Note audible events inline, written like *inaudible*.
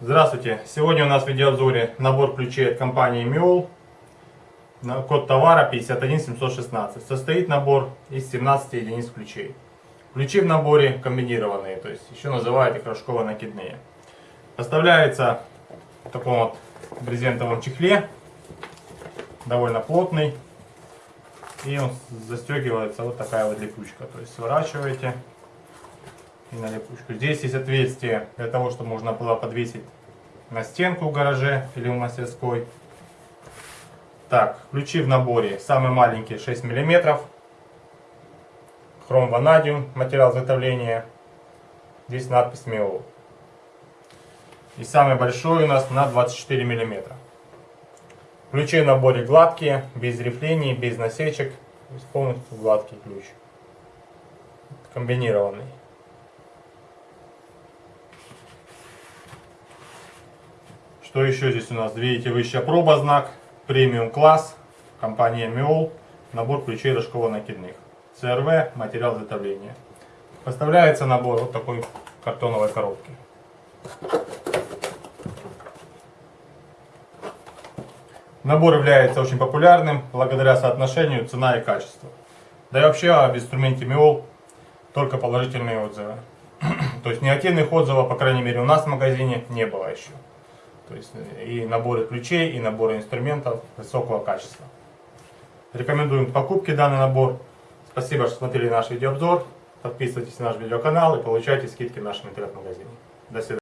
Здравствуйте! Сегодня у нас в видеообзоре набор ключей от компании Mule. Код товара 51716. Состоит набор из 17 единиц ключей. Ключи в наборе комбинированные, то есть еще называют их рожково-накидные. Поставляется в таком вот брезентовом чехле, довольно плотный. И он застегивается вот такая вот липучка. То есть сворачиваете и на липучку. Здесь есть отверстие для того, чтобы можно было подвесить на стенку в гараже или в мастерской. Так, ключи в наборе. Самый маленький 6 мм. Хром ванадиум, материал изготовления. Здесь надпись МИО. И самый большой у нас на 24 мм. Ключи в наборе гладкие, без рифлений, без насечек. Полностью гладкий ключ. Комбинированный. Что еще здесь у нас? Видите, высшая проба знак, премиум класс, компания Миол, набор ключей рожково-накидных. ЦРВ, материал изготовления. Поставляется набор вот такой картоновой коробки. Набор является очень популярным благодаря соотношению цена и качество. Да и вообще об инструменте Миол только положительные отзывы. *clears throat* То есть негативных отзывов, по крайней мере у нас в магазине, не было еще. То есть и наборы ключей, и наборы инструментов высокого качества. Рекомендуем к покупке данный набор. Спасибо, что смотрели наш видеообзор. Подписывайтесь на наш видеоканал и получайте скидки в нашем интернет-магазине. До свидания.